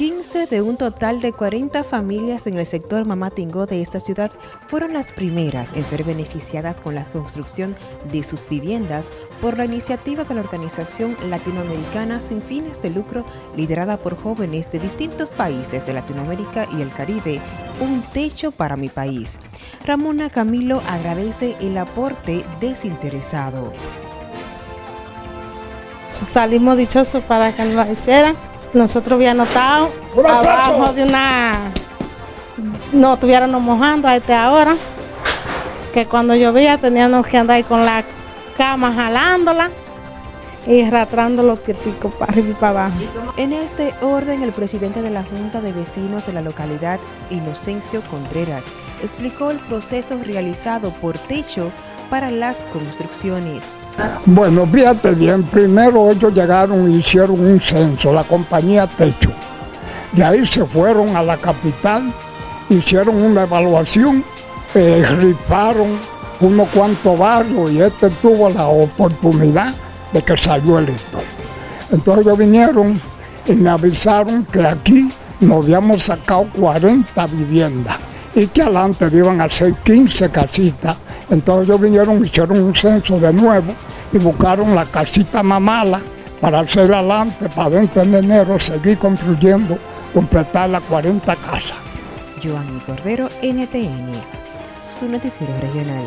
15 de un total de 40 familias en el sector Mamatingó de esta ciudad fueron las primeras en ser beneficiadas con la construcción de sus viviendas por la iniciativa de la organización latinoamericana sin fines de lucro liderada por jóvenes de distintos países de Latinoamérica y el Caribe, Un Techo para mi País. Ramona Camilo agradece el aporte desinteresado. Salimos dichosos para que nos hicieran nosotros habíamos estado abajo de una, no estuviéramos mojando a esta hora, que cuando llovía teníamos que andar con la cama jalándola y arrastrando los tieticos para arriba y para abajo. En este orden, el presidente de la Junta de Vecinos de la localidad, Inocencio Contreras, explicó el proceso realizado por Techo para las construcciones. Bueno, fíjate bien, primero ellos llegaron y hicieron un censo, la compañía Techo. De ahí se fueron a la capital, hicieron una evaluación, eh, unos cuantos barrios y este tuvo la oportunidad de que salió electo. Entonces ellos vinieron y me avisaron que aquí nos habíamos sacado 40 viviendas y que adelante iban a ser 15 casitas entonces ellos vinieron, hicieron un censo de nuevo y buscaron la casita más mala para hacer adelante, para dentro de enero seguir construyendo, completar las 40 casas. Joan Cordero, NTN, su noticiero regional.